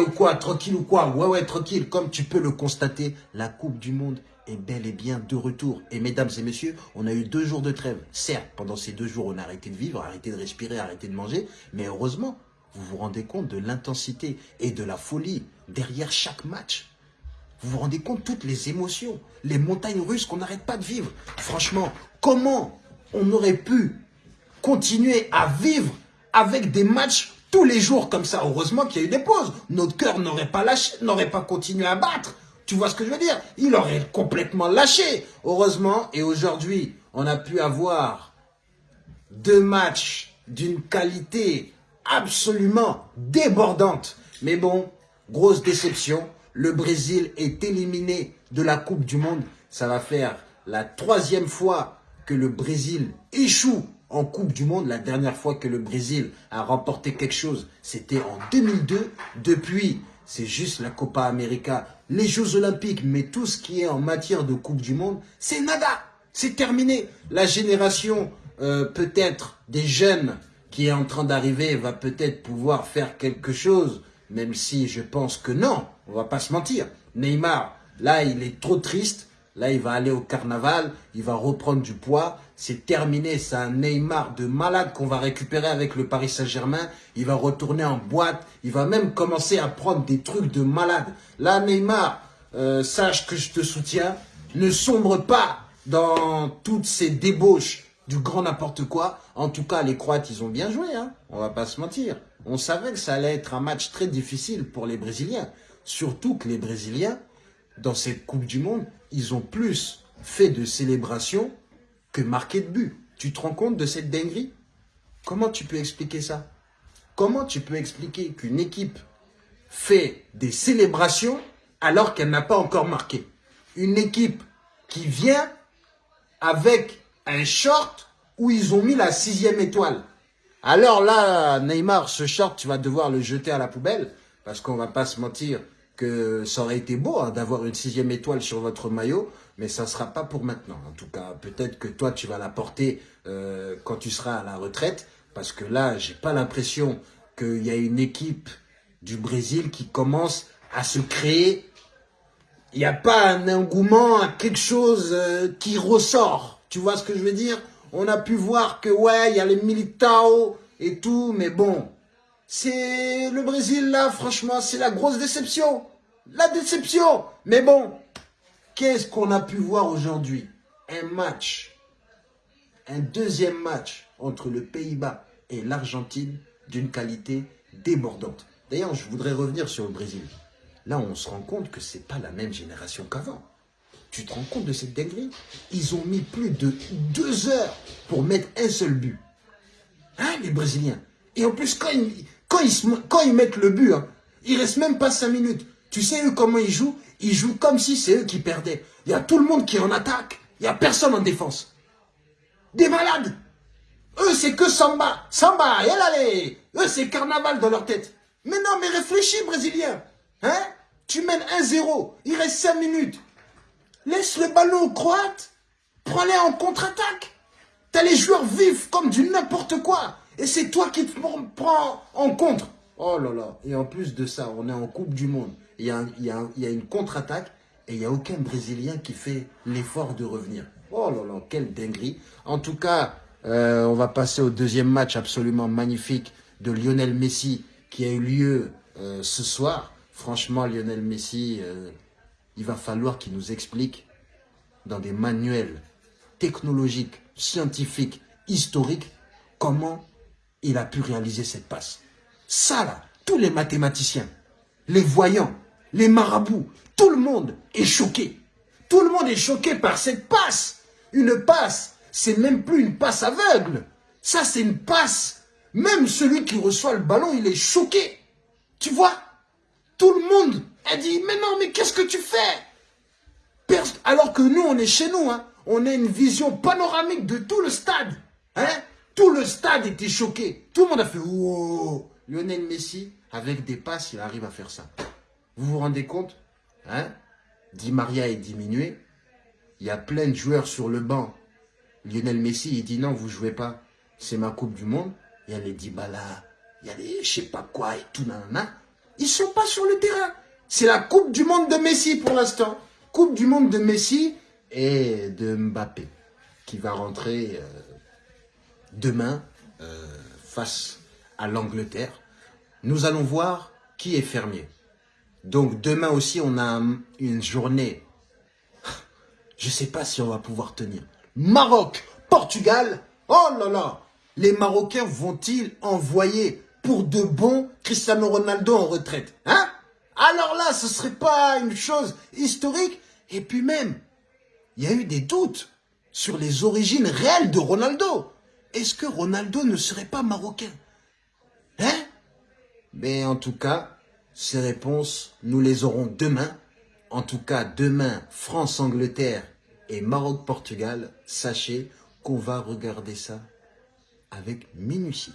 Ou quoi Tranquille ou quoi Ouais, ouais, tranquille. Comme tu peux le constater, la Coupe du Monde est bel et bien de retour. Et mesdames et messieurs, on a eu deux jours de trêve. Certes, pendant ces deux jours, on a arrêté de vivre, arrêté de respirer, arrêté de manger. Mais heureusement, vous vous rendez compte de l'intensité et de la folie derrière chaque match. Vous vous rendez compte toutes les émotions, les montagnes russes qu'on n'arrête pas de vivre. Franchement, comment on aurait pu continuer à vivre avec des matchs tous les jours comme ça Heureusement qu'il y a eu des pauses. Notre cœur n'aurait pas lâché, n'aurait pas continué à battre. Tu vois ce que je veux dire? Il aurait complètement lâché. Heureusement, et aujourd'hui, on a pu avoir deux matchs d'une qualité absolument débordante. Mais bon, grosse déception. Le Brésil est éliminé de la Coupe du Monde. Ça va faire la troisième fois que le Brésil échoue en Coupe du Monde. La dernière fois que le Brésil a remporté quelque chose, c'était en 2002. Depuis, c'est juste la Copa América, les Jeux Olympiques, mais tout ce qui est en matière de Coupe du Monde, c'est nada. C'est terminé. La génération, euh, peut-être, des jeunes qui est en train d'arriver va peut-être pouvoir faire quelque chose, même si je pense que non, on va pas se mentir. Neymar, là, il est trop triste. Là, il va aller au carnaval, il va reprendre du poids. C'est terminé, c'est un Neymar de malade qu'on va récupérer avec le Paris Saint-Germain. Il va retourner en boîte, il va même commencer à prendre des trucs de malade. Là, Neymar, euh, sache que je te soutiens. Ne sombre pas dans toutes ces débauches du grand n'importe quoi. En tout cas, les Croates, ils ont bien joué, hein. on va pas se mentir. On savait que ça allait être un match très difficile pour les Brésiliens. Surtout que les Brésiliens, dans cette Coupe du Monde, ils ont plus fait de célébrations que marqué de but. Tu te rends compte de cette dinguerie? Comment tu peux expliquer ça? Comment tu peux expliquer qu'une équipe fait des célébrations alors qu'elle n'a pas encore marqué? Une équipe qui vient avec un short où ils ont mis la sixième étoile. Alors là, Neymar, ce short, tu vas devoir le jeter à la poubelle parce qu'on va pas se mentir que ça aurait été beau hein, d'avoir une sixième étoile sur votre maillot, mais ça ne sera pas pour maintenant. En tout cas, peut-être que toi, tu vas la porter euh, quand tu seras à la retraite, parce que là, j'ai pas l'impression qu'il y a une équipe du Brésil qui commence à se créer. Il n'y a pas un engouement, quelque chose euh, qui ressort. Tu vois ce que je veux dire? On a pu voir que, ouais, il y a les militao et tout, mais bon, c'est le Brésil, là, franchement, c'est la grosse déception. La déception. Mais bon, qu'est-ce qu'on a pu voir aujourd'hui? Un match, un deuxième match entre le Pays-Bas et l'Argentine d'une qualité débordante. D'ailleurs, je voudrais revenir sur le Brésil. Là, on se rend compte que c'est pas la même génération qu'avant. Tu te rends compte de cette dinguerie? Ils ont mis plus de deux heures pour mettre un seul but. Hein, les Brésiliens? Et en plus, quand ils, ils, quand ils mettent le but, hein, il reste même pas cinq minutes. Tu sais, eux, comment ils jouent? Ils jouent comme si c'est eux qui perdaient. Il y a tout le monde qui en attaque. Il n'y a personne en défense. Des malades. Eux, c'est que samba. Samba, et allez. Eux, c'est carnaval dans leur tête. Mais non, mais réfléchis, Brésilien. Hein? Tu mènes 1-0. Il reste 5 minutes. Laisse le ballon aux Croates. Prends-les en contre-attaque. T'as les joueurs vifs comme du n'importe quoi. Et c'est toi qui te prends en contre. Oh là là. Et en plus de ça, on est en Coupe du Monde. Il y a, une contre-attaque et il n'y a aucun Brésilien qui fait l'effort de revenir. Oh là là, quelle dinguerie. En tout cas, euh, on va passer au deuxième match absolument magnifique de Lionel Messi qui a eu lieu euh, ce soir. Franchement, Lionel Messi, euh, il va falloir qu'il nous explique dans des manuels technologiques, scientifiques, historiques, comment il a pu réaliser cette passe. Ça là, tous les mathématiciens, les voyants, les marabouts, tout le monde est choqué. Tout le monde est choqué par cette passe. Une passe, c'est même plus une passe aveugle. Ça, c'est une passe. Même celui qui reçoit le ballon, il est choqué. Tu vois? Tout le monde a dit, mais non, mais qu'est-ce que tu fais? Alors que nous, on est chez nous. Hein. On a une vision panoramique de tout le stade. Hein stade était choqué. Tout le monde a fait oh, Lionel Messi, avec des passes, il arrive à faire ça. Vous vous rendez compte hein? Di Maria est diminué. Il y a plein de joueurs sur le banc. Lionel Messi, il dit non, vous jouez pas. C'est ma Coupe du Monde. Il y a les Dybala, il y a les je sais pas quoi et tout, nanana. Ils sont pas sur le terrain. C'est la Coupe du Monde de Messi pour l'instant. Coupe du Monde de Messi et de Mbappé qui va rentrer euh, demain euh, face à l'Angleterre. Nous allons voir qui est fermier. Donc demain aussi, on a une journée. Je ne sais pas si on va pouvoir tenir. Maroc, Portugal. Oh là là Les Marocains vont-ils envoyer pour de bon Cristiano Ronaldo en retraite Hein? Alors là, ce serait pas une chose historique Et puis même, il y a eu des doutes sur les origines réelles de Ronaldo. Est-ce que Ronaldo ne serait pas marocain? Hein? Mais en tout cas, ces réponses, nous les aurons demain. En tout cas, demain, France-Angleterre et Maroc-Portugal. Sachez qu'on va regarder ça avec minutie.